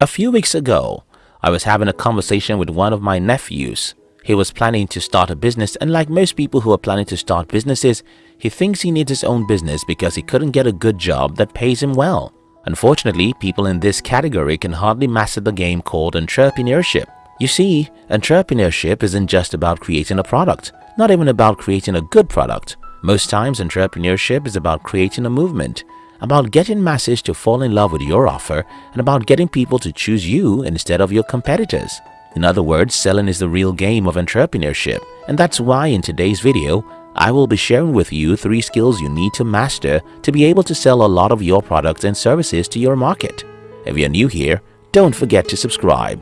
A few weeks ago, I was having a conversation with one of my nephews. He was planning to start a business and like most people who are planning to start businesses, he thinks he needs his own business because he couldn't get a good job that pays him well. Unfortunately, people in this category can hardly master the game called entrepreneurship. You see, entrepreneurship isn't just about creating a product, not even about creating a good product. Most times, entrepreneurship is about creating a movement, about getting masses to fall in love with your offer and about getting people to choose you instead of your competitors. In other words, selling is the real game of entrepreneurship and that's why in today's video, I will be sharing with you three skills you need to master to be able to sell a lot of your products and services to your market. If you're new here, don't forget to subscribe.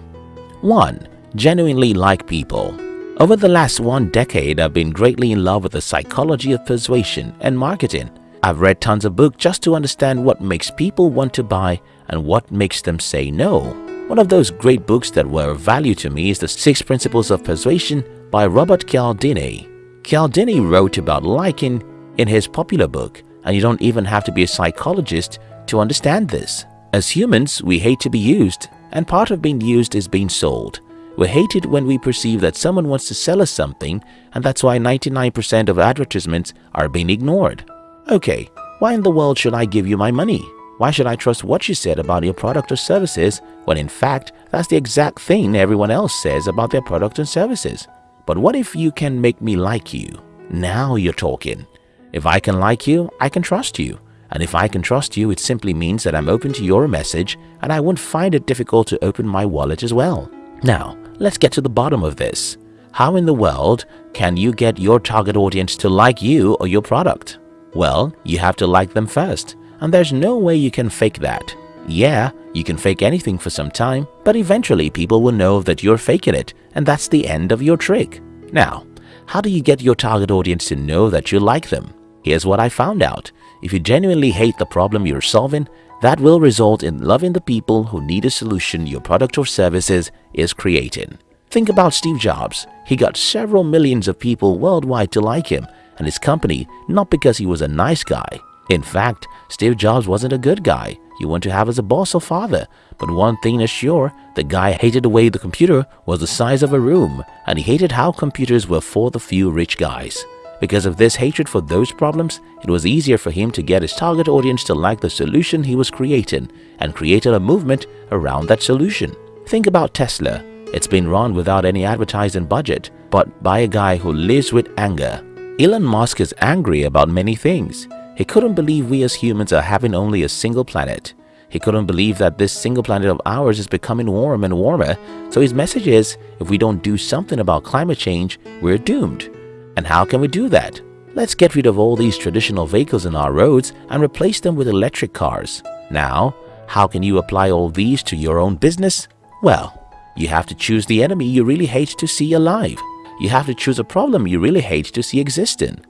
1. Genuinely like people Over the last one decade, I've been greatly in love with the psychology of persuasion and marketing. I've read tons of books just to understand what makes people want to buy and what makes them say no. One of those great books that were of value to me is The Six Principles of Persuasion by Robert Cialdini. Cialdini wrote about liking in his popular book and you don't even have to be a psychologist to understand this. As humans, we hate to be used and part of being used is being sold. We hate it when we perceive that someone wants to sell us something and that's why 99% of advertisements are being ignored. Okay, why in the world should I give you my money? Why should I trust what you said about your product or services when in fact that's the exact thing everyone else says about their product and services? But what if you can make me like you? Now you're talking. If I can like you, I can trust you. And if I can trust you, it simply means that I'm open to your message and I won't find it difficult to open my wallet as well. Now, let's get to the bottom of this. How in the world can you get your target audience to like you or your product? Well, you have to like them first, and there's no way you can fake that. Yeah, you can fake anything for some time, but eventually people will know that you're faking it and that's the end of your trick. Now, how do you get your target audience to know that you like them? Here's what I found out. If you genuinely hate the problem you're solving, that will result in loving the people who need a solution your product or services is creating. Think about Steve Jobs. He got several millions of people worldwide to like him and his company not because he was a nice guy. In fact, Steve Jobs wasn't a good guy you want to have as a boss or father. But one thing is sure, the guy hated the way the computer was the size of a room and he hated how computers were for the few rich guys. Because of this hatred for those problems, it was easier for him to get his target audience to like the solution he was creating and created a movement around that solution. Think about Tesla. It's been run without any advertising budget, but by a guy who lives with anger. Elon Musk is angry about many things. He couldn't believe we as humans are having only a single planet. He couldn't believe that this single planet of ours is becoming warm and warmer, so his message is, if we don't do something about climate change, we're doomed. And how can we do that? Let's get rid of all these traditional vehicles in our roads and replace them with electric cars. Now, how can you apply all these to your own business? Well, you have to choose the enemy you really hate to see alive. You have to choose a problem you really hate to see existing.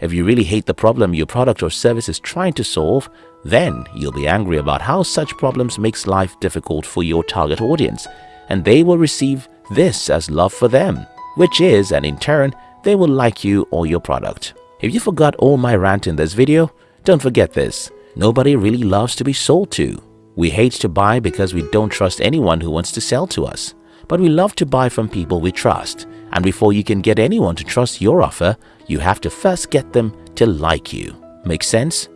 If you really hate the problem your product or service is trying to solve, then you'll be angry about how such problems makes life difficult for your target audience and they will receive this as love for them, which is, and in turn, they will like you or your product. If you forgot all my rant in this video, don't forget this. Nobody really loves to be sold to. We hate to buy because we don't trust anyone who wants to sell to us. But we love to buy from people we trust. And before you can get anyone to trust your offer, you have to first get them to like you. Make sense?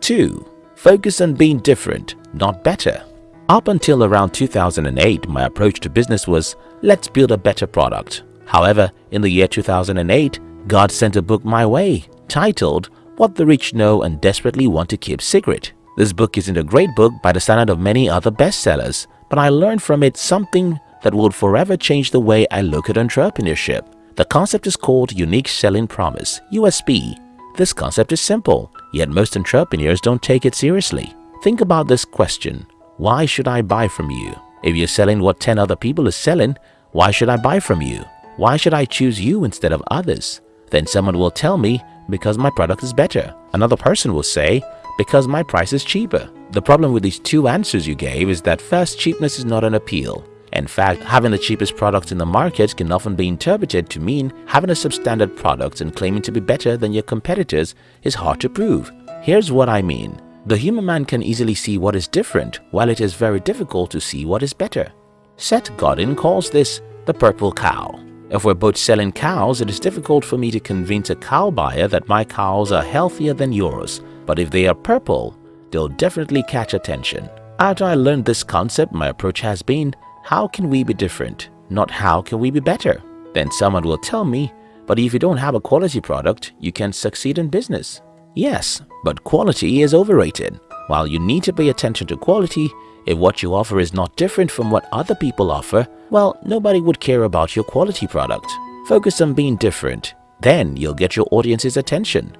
2. Focus on being different, not better. Up until around 2008, my approach to business was, let's build a better product. However, in the year 2008, God sent a book my way titled What the Rich Know and Desperately Want to Keep Secret. This book isn't a great book by the standard of many other bestsellers, but I learned from it something that will forever change the way I look at entrepreneurship. The concept is called Unique Selling Promise, USP. This concept is simple, yet most entrepreneurs don't take it seriously. Think about this question, why should I buy from you? If you're selling what 10 other people are selling, why should I buy from you? Why should I choose you instead of others? Then someone will tell me, because my product is better. Another person will say, because my price is cheaper. The problem with these two answers you gave is that first, cheapness is not an appeal. In fact, having the cheapest product in the market can often be interpreted to mean having a substandard product and claiming to be better than your competitors is hard to prove. Here's what I mean. The human man can easily see what is different while it is very difficult to see what is better. Seth Godin calls this the purple cow. If we're both selling cows, it is difficult for me to convince a cow buyer that my cows are healthier than yours, but if they are purple, they'll definitely catch attention. After I learned this concept, my approach has been, how can we be different, not how can we be better? Then someone will tell me, but if you don't have a quality product, you can't succeed in business. Yes, but quality is overrated. While you need to pay attention to quality, if what you offer is not different from what other people offer, well, nobody would care about your quality product. Focus on being different. Then you'll get your audience's attention.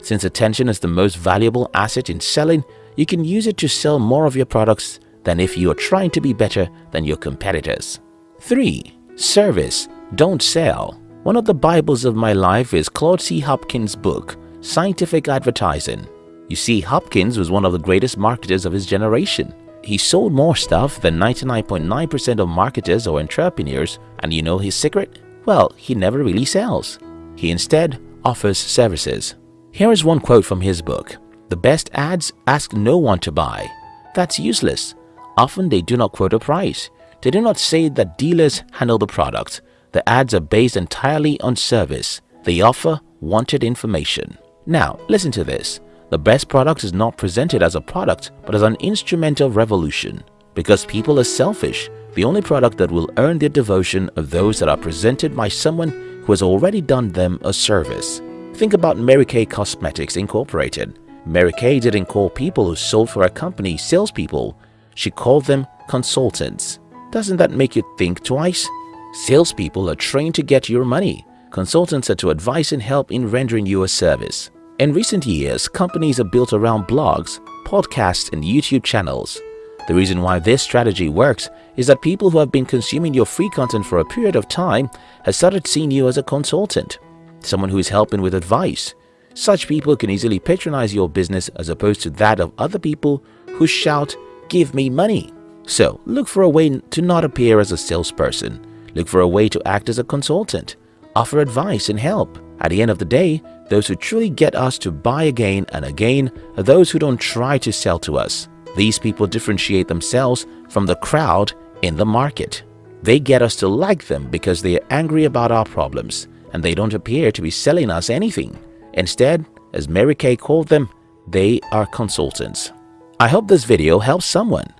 Since attention is the most valuable asset in selling, you can use it to sell more of your products than if you are trying to be better than your competitors. 3. Service, don't sell. One of the Bibles of my life is Claude C. Hopkins' book, Scientific Advertising. You see, Hopkins was one of the greatest marketers of his generation. He sold more stuff than 99.9% .9 of marketers or entrepreneurs and you know his secret? Well, he never really sells. He instead offers services. Here is one quote from his book. The best ads ask no one to buy. That's useless. Often they do not quote a price. They do not say that dealers handle the product. The ads are based entirely on service. They offer wanted information. Now, listen to this. The best product is not presented as a product but as an instrument of revolution. Because people are selfish, the only product that will earn their devotion are those that are presented by someone who has already done them a service. Think about Mary Kay Cosmetics Incorporated. Mary Kay didn't call people who sold for her company salespeople. She called them consultants. Doesn't that make you think twice? Salespeople are trained to get your money. Consultants are to advise and help in rendering you a service. In recent years, companies are built around blogs, podcasts and YouTube channels. The reason why this strategy works is that people who have been consuming your free content for a period of time have started seeing you as a consultant, someone who is helping with advice. Such people can easily patronize your business as opposed to that of other people who shout, give me money. So look for a way to not appear as a salesperson. Look for a way to act as a consultant. Offer advice and help. At the end of the day, those who truly get us to buy again and again are those who don't try to sell to us. These people differentiate themselves from the crowd in the market. They get us to like them because they are angry about our problems and they don't appear to be selling us anything. Instead, as Mary Kay called them, they are consultants. I hope this video helps someone.